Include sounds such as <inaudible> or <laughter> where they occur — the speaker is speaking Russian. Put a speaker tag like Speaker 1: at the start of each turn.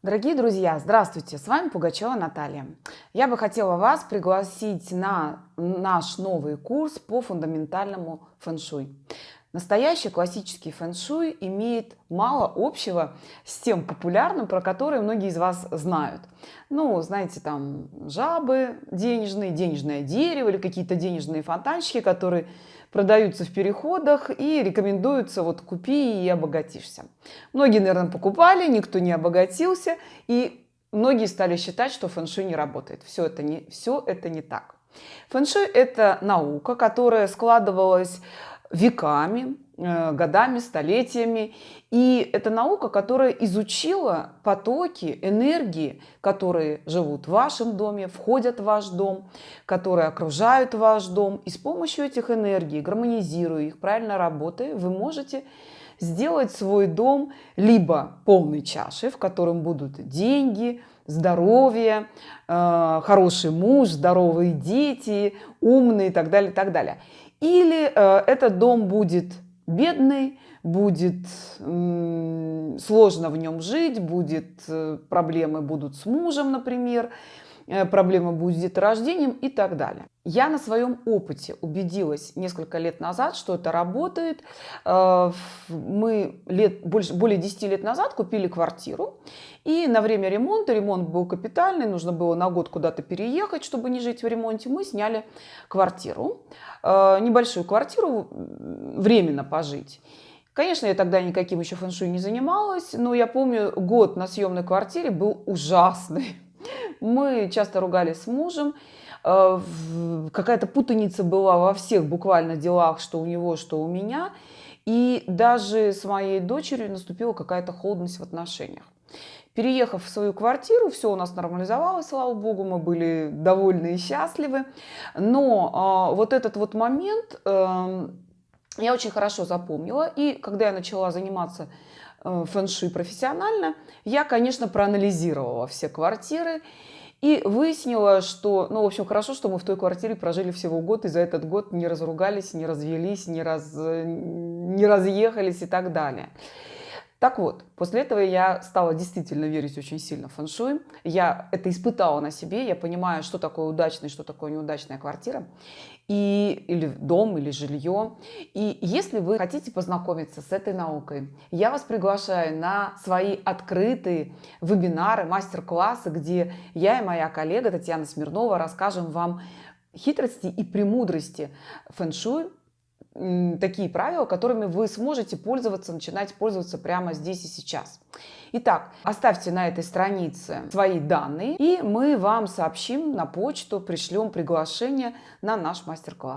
Speaker 1: Дорогие друзья, здравствуйте! С вами Пугачева Наталья. Я бы хотела вас пригласить на наш новый курс по фундаментальному фэн-шуй. Настоящий классический фэн-шуй имеет мало общего с тем популярным, про который многие из вас знают. Ну, знаете, там жабы денежные, денежное дерево или какие-то денежные фонтанчики, которые продаются в переходах и рекомендуются вот купи и обогатишься. Многие, наверное, покупали, никто не обогатился и многие стали считать, что фэн-шуй не работает. Все это не, все это не так. Фэн-шуй – это наука, которая складывалась веками, э, годами, столетиями. И это наука, которая изучила потоки энергии, которые живут в вашем доме, входят в ваш дом, которые окружают ваш дом. И с помощью этих энергий, гармонизируя их, правильно работая, вы можете сделать свой дом либо полной чашей, в котором будут деньги, здоровье, э, хороший муж, здоровые дети, умные и так далее, так далее. Или э, этот дом будет бедный, будет сложно в нем жить, будет, э, проблемы будут с мужем, например, э, проблема будет с деторождением и так далее. Я на своем опыте убедилась несколько лет назад, что это работает. Мы лет, больше, более 10 лет назад купили квартиру, и на время ремонта, ремонт был капитальный, нужно было на год куда-то переехать, чтобы не жить в ремонте, мы сняли квартиру, э, небольшую квартиру, временно пожить. Конечно, я тогда никаким еще фэншуй не занималась, но я помню, год на съемной квартире был ужасный. <laughs> Мы часто ругались с мужем, э, какая-то путаница была во всех буквально делах, что у него, что у меня. И даже с моей дочерью наступила какая-то холодность в отношениях. Переехав в свою квартиру, все у нас нормализовалось, слава богу, мы были довольны и счастливы. Но э, вот этот вот момент э, я очень хорошо запомнила. И когда я начала заниматься э, фэн-шуй профессионально, я, конечно, проанализировала все квартиры и выяснила, что, ну, в общем, хорошо, что мы в той квартире прожили всего год, и за этот год не разругались, не развелись, не, раз, не разъехались и так далее. Так вот, после этого я стала действительно верить очень сильно в фэншуй. Я это испытала на себе, я понимаю, что такое удачная, что такое неудачная квартира, и, или дом, или жилье. И если вы хотите познакомиться с этой наукой, я вас приглашаю на свои открытые вебинары, мастер-классы, где я и моя коллега Татьяна Смирнова расскажем вам хитрости и премудрости фэншуй такие правила, которыми вы сможете пользоваться, начинать пользоваться прямо здесь и сейчас. Итак, оставьте на этой странице свои данные, и мы вам сообщим на почту, пришлем приглашение на наш мастер-класс.